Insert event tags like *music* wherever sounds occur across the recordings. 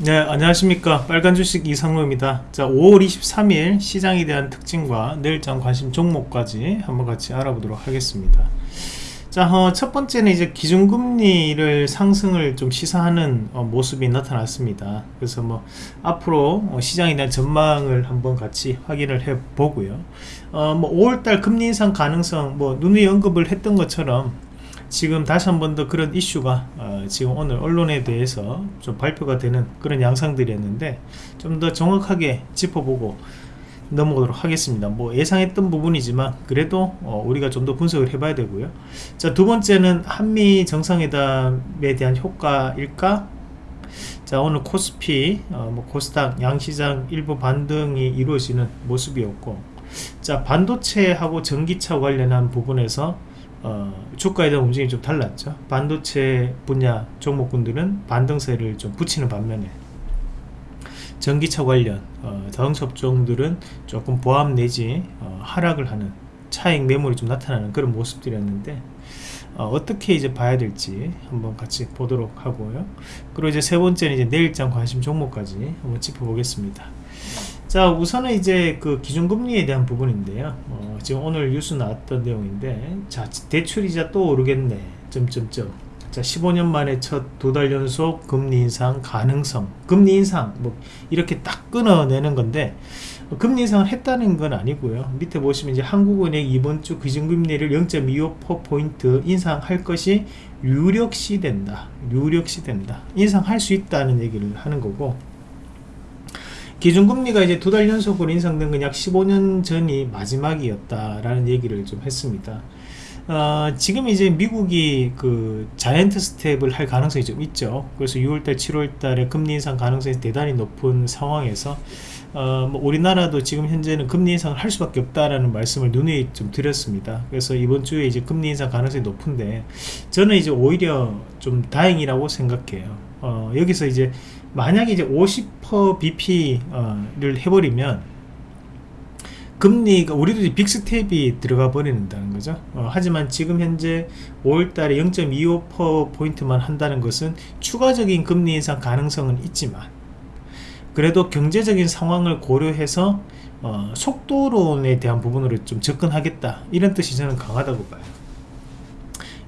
네 안녕하십니까 빨간 주식 이상로입니다 자 5월 23일 시장에 대한 특징과 내일장 관심 종목까지 한번 같이 알아보도록 하겠습니다 자, 어, 첫 번째는 이제 기준금리를 상승을 좀 시사하는 어, 모습이 나타났습니다. 그래서 뭐 앞으로 어, 시장에 대한 전망을 한번 같이 확인을 해 보고요. 어, 뭐 5월달 금리 인상 가능성 뭐 누누이 언급을 했던 것처럼 지금 다시 한 번 더 그런 이슈가 어, 지금 오늘 언론에 대해서 좀 발표가 되는 그런 양상들이었는데 좀 더 정확하게 짚어보고 넘어가도록 하겠습니다. 뭐 예상했던 부분이지만 그래도 어, 우리가 좀 더 분석을 해봐야 되고요. 자 두 번째는 한미 정상회담에 대한 효과일까? 자 오늘 코스피 어, 뭐 코스닥 양시장 일부 반등이 이루어지는 모습이었고 자 반도체하고 전기차 관련한 부분에서 어, 주가에 대한 움직임이 좀 달랐죠. 반도체 분야 종목군들은 반등세를 좀 붙이는 반면에 전기차 관련 어, 자동차 업종들은 조금 보합 내지 어, 하락을 하는 차익 매물이 좀 나타나는 그런 모습들이었는데 어, 떻게 이제 봐야 될지 한번 같이 보도록 하고요. 그리고 이제 세 번째는 이제 내일장 관심 종목까지 한번 짚어보겠습니다 자 우선은 이제 그 기준금리에 대한 부분인데요. 어, 지금 오늘 뉴스 나왔던 내용인데 자 대출이자 또 오르겠네. 점점점. 자 15년 만에 첫 두 달 연속 금리 인상 가능성 금리 인상 뭐 이렇게 딱 끊어내는 건데 금리 인상을 했다는 건 아니고요. 밑에 보시면 이제 한국은행 이번 주 기준금리를 0.25%포인트 인상할 것이 유력시 된다 유력시 된다. 인상할 수 있다는 얘기를 하는 거고 기준금리가 이제 두 달 연속으로 인상된 건 약 15년 전이 마지막이었다라는 얘기를 좀 했습니다. 어, 지금 이제 미국이 그 자이언트 스텝을 할 가능성이 좀 있죠. 그래서 6월달, 7월달에 금리 인상 가능성이 대단히 높은 상황에서 어, 뭐 우리나라도 지금 현재는 금리 인상을 할 수밖에 없다라는 말씀을 눈에 좀 드렸습니다. 그래서 이번 주에 이제 금리 인상 가능성이 높은데 저는 이제 오히려 좀 다행이라고 생각해요. 어, 여기서 이제 만약에 이제 50% BP를 해버리면 금리가 우리도 빅스텝이 들어가 버리는다는 거죠. 어, 하지만 지금 현재 5월달에 0.25%포인트만 한다는 것은 추가적인 금리 인상 가능성은 있지만 그래도 경제적인 상황을 고려해서 어, 속도론에 대한 부분으로 좀 접근하겠다. 이런 뜻이 저는 강하다고 봐요.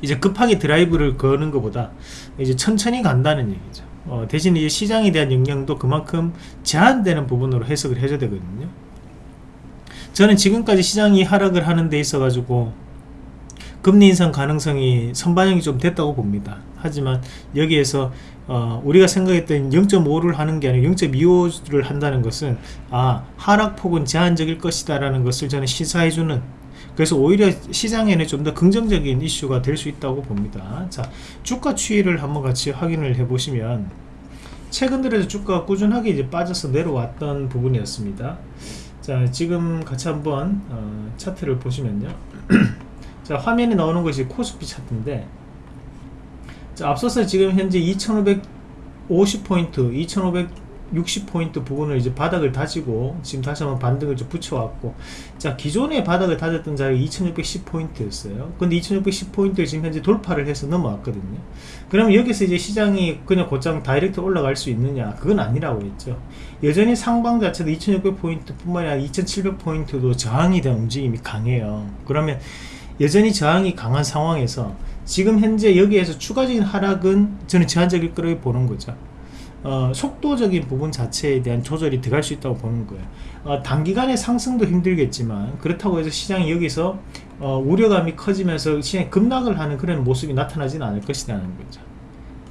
이제 급하게 드라이브를 거는 것보다 이제 천천히 간다는 얘기죠 어, 대신 이 시장에 대한 영향도 그만큼 제한되는 부분으로 해석을 해줘야 되거든요. 저는 지금까지 시장이 하락을 하는 데 있어 가지고 금리 인상 가능성이 선반영이 좀 됐다고 봅니다. 하지만 여기에서 어, 우리가 생각했던 0.5를 하는 게 아니라 0.25를 한다는 것은 아 하락폭은 제한적일 것이다 라는 것을 저는 시사해주는 그래서 오히려 시장에는 좀 더 긍정적인 이슈가 될 수 있다고 봅니다. 자 주가 추이를 한번 같이 확인을 해 보시면 최근 들어서 주가가 꾸준하게 이제 빠져서 내려왔던 부분이었습니다. 자 지금 같이 한번 어, 차트를 보시면요. *clears throat* 자 화면에 나오는 것이 코스피 차트인데 자 앞서서 지금 현재 2550포인트 2500 60포인트 부분을 이제 바닥을 다지고 지금 다시 한번 반등을 좀 붙여왔고 자 기존의 바닥을 다졌던 자리가 2610포인트였어요. 근데 2610포인트를 지금 현재 돌파를 해서 넘어왔거든요. 그러면 여기서 이제 시장이 그냥 곧장 다이렉트 올라갈 수 있느냐? 그건 아니라고 했죠. 여전히 상방 자체도 2600포인트 뿐만 아니라 2700포인트도 저항이 된 움직임이 강해요. 그러면 여전히 저항이 강한 상황에서 지금 현재 여기에서 추가적인 하락은 저는 제한적일 거라고 보는 거죠 어, 속도적인 부분 자체에 대한 조절이 들어갈 수 있다고 보는 거예요. 어, 단기간에 상승도 힘들겠지만 그렇다고 해서 시장이 여기서 어, 우려감이 커지면서 시장이 급락을 하는 그런 모습이 나타나지는 않을 것이라는 거죠.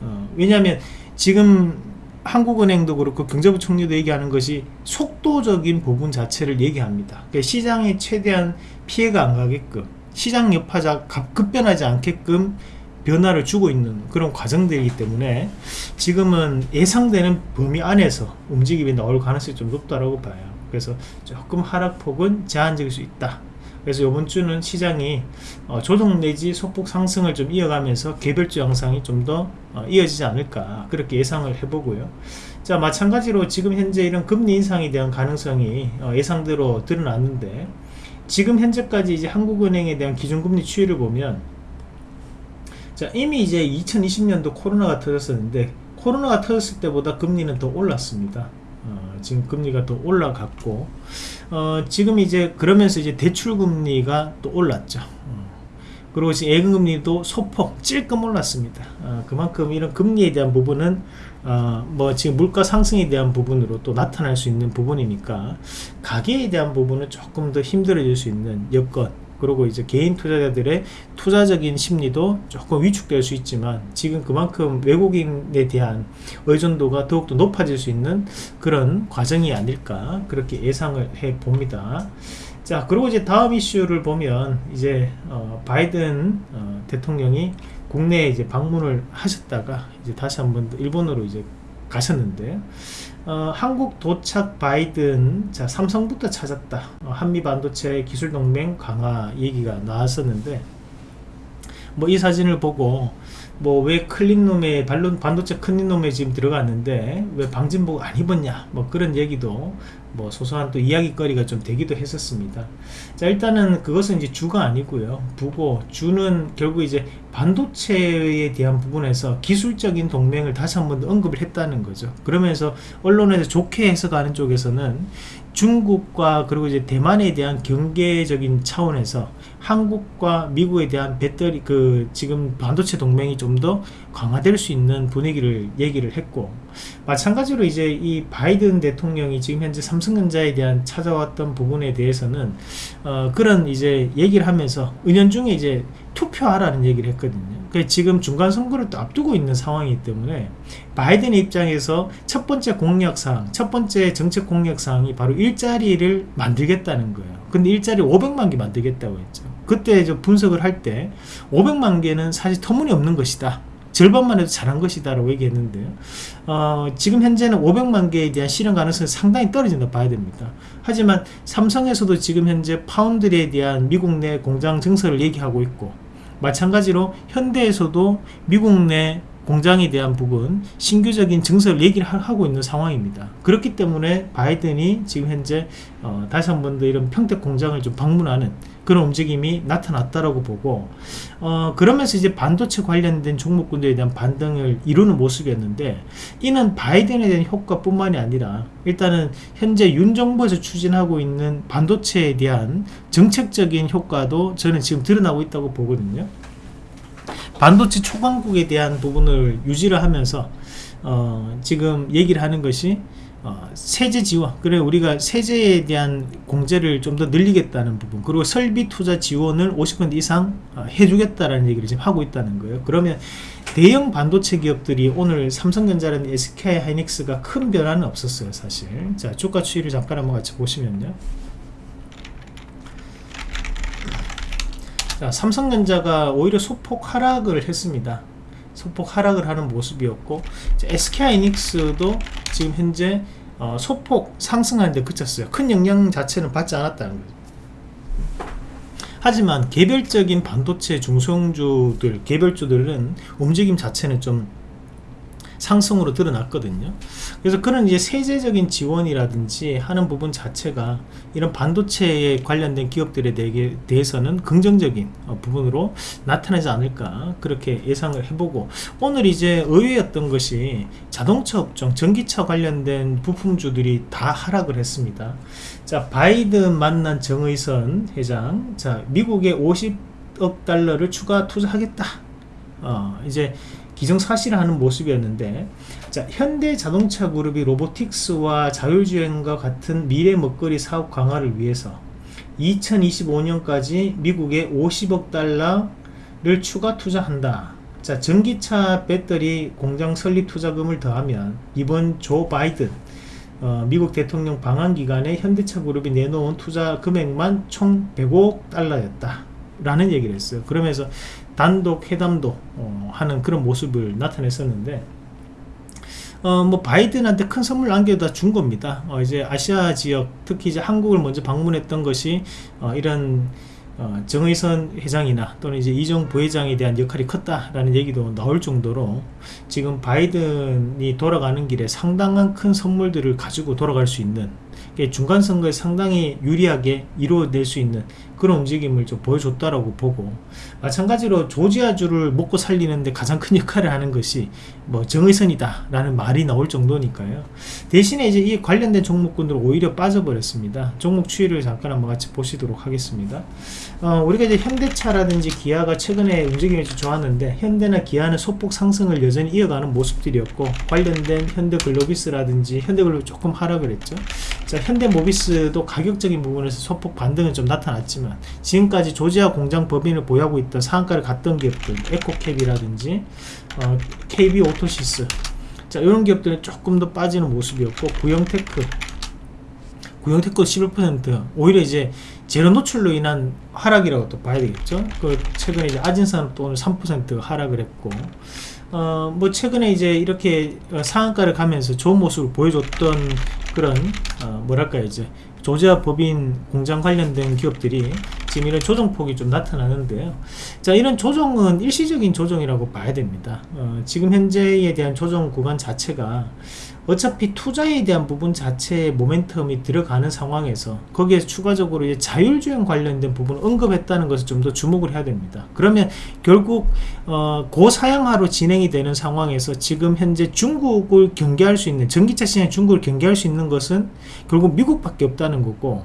어, 왜냐하면 지금 한국은행도 그렇고 경제부총리도 얘기하는 것이 속도적인 부분 자체를 얘기합니다. 그러니까 시장에 최대한 피해가 안 가게끔 시장 여파자 급변하지 않게끔 변화를 주고 있는 그런 과정들이기 때문에 지금은 예상되는 범위 안에서 움직임이 나올 가능성이 좀 높다라고 봐요. 그래서 조금 하락폭은 제한적일 수 있다. 그래서 이번 주는 시장이 어, 조정 내지 소폭 상승을 좀 이어가면서 개별주 양상이 좀더 어, 이어지지 않을까 그렇게 예상을 해보고요. 자 마찬가지로 지금 현재 이런 금리 인상에 대한 가능성이 어, 예상대로 드러났는데 지금 현재까지 이제 한국은행에 대한 기준금리 추이를 보면 자 이미 이제 2020년도 코로나가 터졌었는데 코로나가 터졌을 때보다 금리는 더 올랐습니다. 어, 지금 금리가 더 올라갔고 어, 지금 이제 그러면서 이제 대출 금리가 또 올랐죠. 어, 그리고 지금 예금금리도 소폭 찔끔 올랐습니다. 어, 그만큼 이런 금리에 대한 부분은 어, 뭐 지금 물가 상승에 대한 부분으로 또 나타날 수 있는 부분이니까 가계에 대한 부분은 조금 더 힘들어질 수 있는 여건 그리고 이제 개인 투자자들의 투자적인 심리도 조금 위축될 수 있지만 지금 그만큼 외국인에 대한 의존도가 더욱더 높아질 수 있는 그런 과정이 아닐까 그렇게 예상을 해 봅니다. 자 그리고 이제 다음 이슈를 보면 이제 어, 바이든 어, 대통령이 국내에 이제 방문을 하셨다가 이제 다시 한번 일본으로 이제 가셨는데 어, 한국 도착 바이든 자 삼성부터 찾았다. 어, 한미 반도체 기술 동맹 강화 얘기가 나왔었는데 뭐 이 사진을 보고 뭐 왜 클린놈에 반론 반도체 클린놈에 지금 들어갔는데 왜 방진복 안 입었냐 뭐 그런 얘기도 뭐 소소한 또 이야기거리가 좀 되기도 했었습니다. 자 일단은 그것은 이제 주가 아니고요. 부고 주는 결국 이제 반도체에 대한 부분에서 기술적인 동맹을 다시 한번 언급을 했다는 거죠. 그러면서 언론에서 좋게 해석하는 쪽에서는 중국과 그리고 이제 대만에 대한 경계적인 차원에서 한국과 미국에 대한 배터리 그 지금 반도체 동맹이 좀 더 강화될 수 있는 분위기를 얘기를 했고 마찬가지로 이제 이 바이든 대통령이 지금 현재 삼성전자에 대한 찾아왔던 부분에 대해서는 어 그런 이제 얘기를 하면서 은연중에 이제 투표하라는 얘기를 했거든요. 그 지금 중간 선거를 또 앞두고 있는 상황이기 때문에 바이든 입장에서 첫 번째 공약사항, 첫 번째 정책 공약사항이 바로 일자리를 만들겠다는 거예요. 근데 일자리 500만 개 만들겠다고 했죠. 그때 분석을 할 때 500만 개는 사실 터무니없는 것이다. 절반만 해도 잘한 것이다 라고 얘기했는데요 어, 지금 현재는 500만 개에 대한 실현 가능성이 상당히 떨어진다 봐야 됩니다 하지만 삼성에서도 지금 현재 파운드리에 대한 미국 내 공장 증설을 얘기하고 있고 마찬가지로 현대에서도 미국 내 공장에 대한 부분 신규적인 증설을 얘기를 하고 있는 상황입니다 그렇기 때문에 바이든이 지금 현재 어, 다시 한 번 더 이런 평택 공장을 좀 방문하는 그런 움직임이 나타났다라고 보고 어, 그러면서 이제 반도체 관련된 종목군들에 대한 반등을 이루는 모습이었는데 이는 바이든에 대한 효과뿐만이 아니라 일단은 현재 윤 정부에서 추진하고 있는 반도체에 대한 정책적인 효과도 저는 지금 드러나고 있다고 보거든요. 반도체 초강국에 대한 부분을 유지를 하면서 어, 지금 얘기를 하는 것이 어, 세제 지원 그래 우리가 세제에 대한 공제를 좀 더 늘리겠다는 부분 그리고 설비 투자 지원을 50% 이상 어, 해주겠다라는 얘기를 지금 하고 있다는 거예요. 그러면 대형 반도체 기업들이 오늘 삼성전자라는 SK 하이닉스가 큰 변화는 없었어요 사실. 자 주가 추이를 잠깐 한번 같이 보시면요 자 삼성전자가 오히려 소폭 하락을 했습니다. 소폭 하락을 하는 모습이었고 SK하이닉스도 지금 현재 어, 소폭 상승하는데 그쳤어요. 큰 영향 자체는 받지 않았다는 거죠. 하지만 개별적인 반도체 중소형주들 개별주들은 움직임 자체는 좀 상승으로 드러났거든요. 그래서 그런 이제 세제적인 지원이라든지 하는 부분 자체가 이런 반도체에 관련된 기업들에 대해서는 긍정적인 어, 부분으로 나타나지 않을까 그렇게 예상을 해보고 오늘 이제 의외였던 것이 자동차 업종, 전기차 관련된 부품주들이 다 하락을 했습니다. 자, 바이든 만난 정의선 회장, 자, 미국에 50억 달러를 추가 투자하겠다. 어, 이제 기정사실화하는 모습이었는데 자, 현대 자동차 그룹이 로보틱스와 자율주행과 같은 미래 먹거리 사업 강화를 위해서 2025년까지 미국에 50억 달러를 추가 투자한다. 자, 전기차 배터리 공장 설립 투자금을 더하면 이번 조 바이든 어, 미국 대통령 방한 기간에 현대차 그룹이 내놓은 투자 금액만 총 100억 달러였다. 라는 얘기를 했어요. 그러면서 단독 회담도 어, 하는 그런 모습을 나타냈었는데 어, 뭐 바이든한테 큰 선물 안겨다 준 겁니다. 어, 이제 아시아 지역 특히 이제 한국을 먼저 방문했던 것이 어, 이런 어, 정의선 회장이나 또는 이제 이종 부회장에 대한 역할이 컸다라는 얘기도 나올 정도로 지금 바이든이 돌아가는 길에 상당한 큰 선물들을 가지고 돌아갈 수 있는 중간 선거에 상당히 유리하게 이루어낼 수 있는 그런 움직임을 좀 보여줬다라고 보고 마찬가지로 조지아주를 먹고 살리는데 가장 큰 역할을 하는 것이 뭐 정의선이다 라는 말이 나올 정도니까요. 대신에 이제 이 관련된 종목군들은 오히려 빠져버렸습니다. 종목 추이를 잠깐 한번 같이 보시도록 하겠습니다. 어, 우리가 이제 현대차라든지 기아가 최근에 움직임이 좀 좋았는데 현대나 기아는 소폭 상승을 여전히 이어가는 모습들이었고 관련된 현대글로비스라든지 현대글로비 조금 하락을 했죠. 자 현대모비스도 가격적인 부분에서 소폭 반등은 좀 나타났지만 지금까지 조지아 공장 법인을 보유하고 있던 상한가를 갔던 기업들 에코캡이라든지 어, KB 오토시스. 자 이런 기업들은 조금 더 빠지는 모습이었고 구영테크. 구영테크 11% 오히려 이제 재료 노출로 인한 하락이라고 또 봐야 되겠죠? 그 최근에 이제 아진산업도 오늘 3% 하락을 했고. 어, 뭐 최근에 이제 이렇게 어, 상한가를 가면서 좋은 모습을 보여줬던 그런 어, 뭐랄까 이제 조지아 법인 공장 관련된 기업들이 지금 이런 조정폭이 좀 나타나는데요. 자, 이런 조정은 일시적인 조정이라고 봐야 됩니다. 어, 지금 현재에 대한 조정 구간 자체가 어차피 투자에 대한 부분 자체에 모멘텀이 들어가는 상황에서 거기에 추가적으로 이제 자율주행 관련된 부분을 언급했다는 것을 좀 더 주목을 해야 됩니다. 그러면 결국 어, 고사양화로 진행이 되는 상황에서 지금 현재 중국을 경계할 수 있는 전기차 시장 중국을 경계할 수 있는 것은 결국 미국밖에 없다는 거고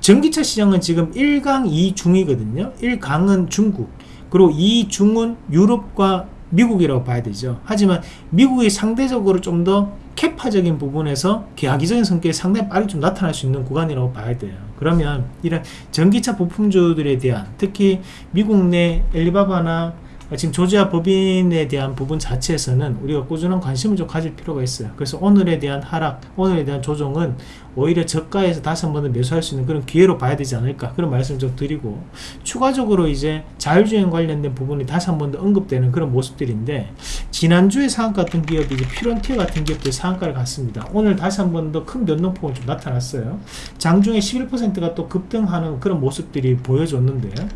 전기차 시장은 지금 1강 2중이거든요 1강은 중국 그리고 2중은 유럽과 미국이라고 봐야 되죠. 하지만 미국이 상대적으로 좀 더 캐파적인 부분에서 계약이적인 성격이 상당히 빨리 좀 나타날 수 있는 구간이라고 봐야 돼요. 그러면 이런 전기차 부품주들에 대한 특히 미국 내 엘리바바나 지금 조지아 법인에 대한 부분 자체에서는 우리가 꾸준한 관심을 좀 가질 필요가 있어요. 그래서 오늘에 대한 하락 오늘에 대한 조정은 오히려 저가에서 다시 한 번 더 매수할 수 있는 그런 기회로 봐야 되지 않을까 그런 말씀 좀 드리고 추가적으로 이제 자율주행 관련된 부분이 다시 한 번 더 언급되는 그런 모습들인데 지난주에 상한가 같은 기업이 이제 피론티어 같은 기업들이 상한가를 갔습니다. 오늘 다시 한 번 더 큰 변동폭은 좀 나타났어요. 장중에 11%가 또 급등하는 그런 모습들이 보여줬는데요.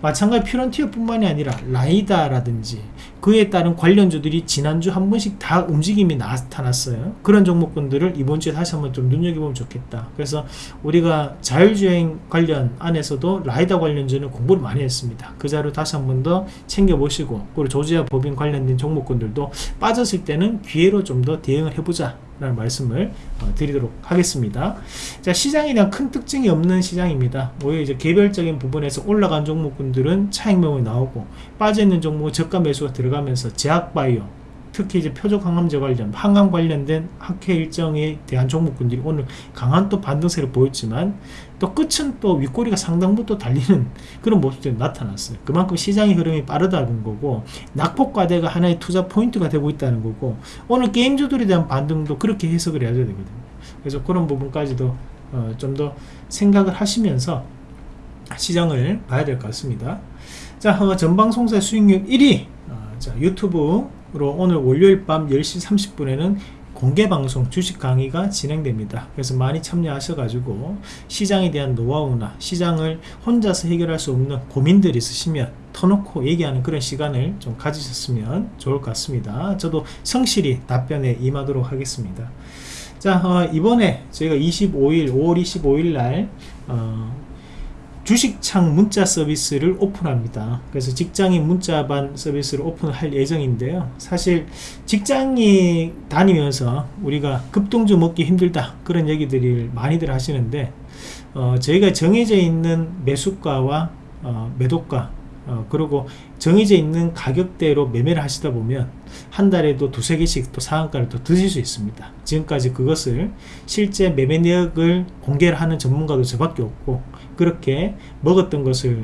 마찬가지 피론티어 뿐만이 아니라 라이다라든지 그에 따른 관련주들이 지난주 한 번씩 다 움직임이 나타났어요. 그런 종목군들을 이번 주에 다시 한번 좀 눈여겨보면 좋겠다. 그래서 우리가 자율주행 관련 안에서도 라이다 관련주는 공부를 많이 했습니다. 그 자료 다시 한 번 더 챙겨보시고 그리고 조지아 법인 관련된 종목군들도 빠졌을 때는 기회로 좀 더 대응을 해보자 라는 말씀을 어, 드리도록 하겠습니다. 자 시장에 대한 큰 특징이 없는 시장입니다. 오히려 이제 개별적인 부분에서 올라간 종목군들은 차익 매물이 나오고 빠져있는 종목은 저가 매수가 들어가면서 제약바이오 특히 이제 표적 항암제 관련 항암 관련된 학회 일정에 대한 종목군들이 오늘 강한 또 반등세를 보였지만 또 끝은 또 윗꼬리가 상당부터 달리는 그런 모습들이 나타났어요. 그만큼 시장의 흐름이 빠르다는 거고 낙폭과대가 하나의 투자 포인트가 되고 있다는 거고 오늘 게임주들에 대한 반등도 그렇게 해석을 해야 되거든요. 그래서 그런 부분까지도 어, 좀 더 생각을 하시면서 시장을 봐야 될 것 같습니다. 자 어, 전방송사 수익률 1위 어, 자 유튜브 으로 오늘 월요일 밤 10시 30분에는 공개방송 주식 강의가 진행됩니다. 그래서 많이 참여하셔가지고 시장에 대한 노하우나 시장을 혼자서 해결할 수 없는 고민들이 있으시면 터놓고 얘기하는 그런 시간을 좀 가지셨으면 좋을 것 같습니다. 저도 성실히 답변에 임하도록 하겠습니다. 자 어, 이번에 저희가 25일 5월 25일 날 어, 주식창 문자 서비스를 오픈합니다. 그래서 직장인 문자반 서비스를 오픈할 예정인데요. 사실 직장이 다니면서 우리가 급동주 먹기 힘들다 그런 얘기들을 많이들 하시는데 어, 저희가 정해져 있는 매수가와 어, 매도가 어, 그리고 정해져 있는 가격대로 매매를 하시다 보면 한 달에도 두세 개씩 또 상한가를 또 드실 수 있습니다. 지금까지 그것을 실제 매매 내역을 공개를 하는 전문가도 저밖에 없고 그렇게 먹었던 것을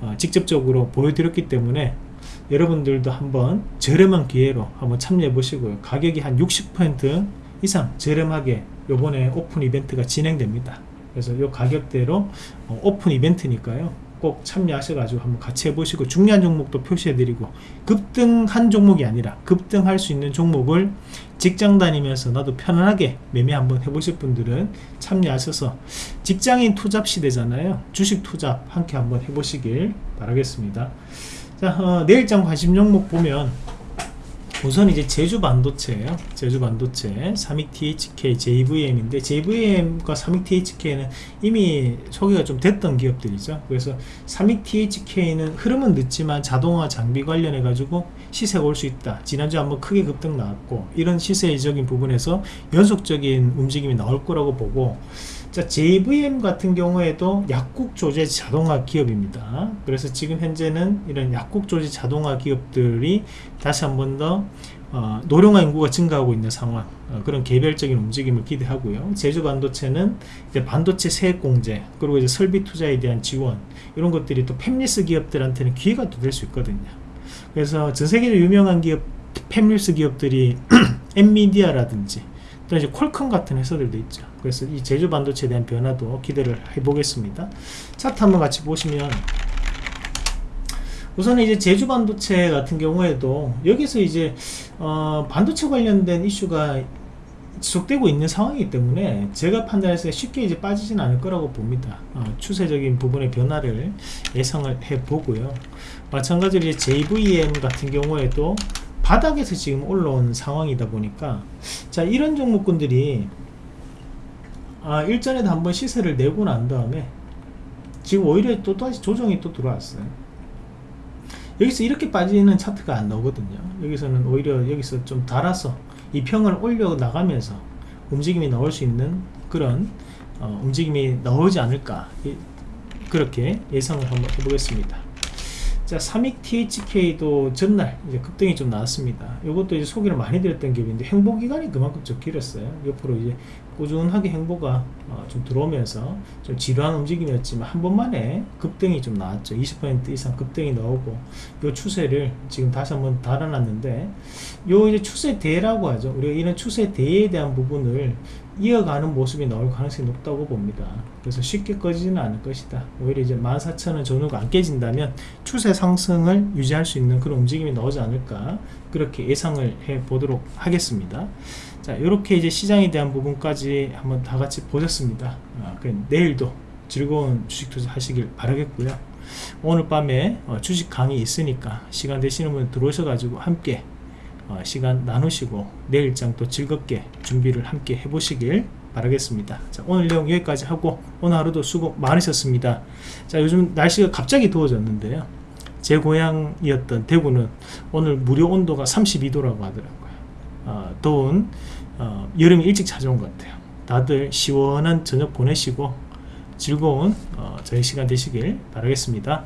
어, 직접적으로 보여드렸기 때문에 여러분들도 한번 저렴한 기회로 한번 참여해 보시고요. 가격이 한 60% 이상 저렴하게 요번에 오픈 이벤트가 진행됩니다. 그래서 요 가격대로 어, 오픈 이벤트니까요 꼭 참여하셔가지고 한번 같이 해보시고 중요한 종목도 표시해드리고 급등한 종목이 아니라 급등할 수 있는 종목을 직장 다니면서 나도 편안하게 매매 한번 해보실 분들은 참여하셔서 직장인 투잡 시대잖아요. 주식 투잡 함께 한번 해보시길 바라겠습니다. 자 어, 내일장 관심 종목 보면 우선 이제 제주 반도체예요. 제주 반도체 삼익 THK JVM인데 JVM과 삼익 THK는 이미 소개가 좀 됐던 기업들이죠. 그래서 삼익 THK는 흐름은 늦지만 자동화 장비 관련해 가지고 시세가 올 수 있다. 지난주 한번 크게 급등 나왔고 이런 시세적인 부분에서 연속적인 움직임이 나올 거라고 보고 자, JVM 같은 경우에도 약국 조제 자동화 기업입니다. 그래서 지금 현재는 이런 약국 조제 자동화 기업들이 다시 한 번 더 어, 노령화 인구가 증가하고 있는 상황 어, 그런 개별적인 움직임을 기대하고요. 제주 반도체는 이제 반도체 세액 공제 그리고 이제 설비 투자에 대한 지원 이런 것들이 또 팹리스 기업들한테는 기회가 또 될 수 있거든요. 그래서 전 세계적으로 유명한 기업 팹리스 기업들이 *clears throat* 엔미디아라든지 또 이제 퀄컴 같은 회사들도 있죠. 그래서 이 제주 반도체에 대한 변화도 기대를 해보겠습니다. 차트 한번 같이 보시면 우선 이제 제주 반도체 같은 경우에도 여기서 이제 어 반도체 관련된 이슈가 지속되고 있는 상황이기 때문에 제가 판단해서 쉽게 이제 빠지진 않을 거라고 봅니다. 어, 추세적인 부분의 변화를 예상을 해 보고요. 마찬가지로 이제 JVM 같은 경우에도 바닥에서 지금 올라온 상황이다 보니까 자 이런 종목군들이 아 일전에도 한번 시세를 내고 난 다음에 지금 오히려 또 다시 조정이 또 들어왔어요. 여기서 이렇게 빠지는 차트가 안 나오거든요. 여기서는 오히려 여기서 좀 달아서 이 평을 올려 나가면서 움직임이 나올 수 있는 그런 어, 움직임이 나오지 않을까. 이, 그렇게 예상을 한번 해보겠습니다 자, 삼익 THK도 전날 이제 급등이 좀 나왔습니다. 이것도 이제 소개를 많이 드렸던 기업인데 행보 기간이 그만큼 좀 길었어요. 옆으로 이제 꾸준하게 행보가 어, 좀 들어오면서 좀 지루한 움직임이었지만 한 번만에 급등이 좀 나왔죠. 20% 이상 급등이 나오고 이 추세를 지금 다시 한번 달아놨는데 요 이제 추세 대라고 하죠. 우리가 이런 추세 대에 대한 부분을 이어가는 모습이 나올 가능성이 높다고 봅니다. 그래서 쉽게 꺼지지는 않을 것이다. 오히려 이제 14,000원 전후가 안 깨진다면 추세 상승을 유지할 수 있는 그런 움직임이 나오지 않을까 그렇게 예상을 해 보도록 하겠습니다. 자, 이렇게 이제 시장에 대한 부분까지 한번 다 같이 보셨습니다. 아, 내일도 즐거운 주식 투자 하시길 바라겠고요. 오늘 밤에 어, 주식 강의 있으니까 시간 되시는 분 들어오셔가지고 함께 어, 시간 나누시고 내일장 또 즐겁게 준비를 함께 해보시길 바라겠습니다. 자, 오늘 내용 여기까지 하고 오늘 하루도 수고 많으셨습니다. 자, 요즘 날씨가 갑자기 더워졌는데요. 제 고향이었던 대구는 오늘 무료 온도가 32도라고 하더라고요. 어, 더운 어, 여름이 일찍 찾아온 것 같아요. 다들 시원한 저녁 보내시고 즐거운 어, 저희 시간 되시길 바라겠습니다.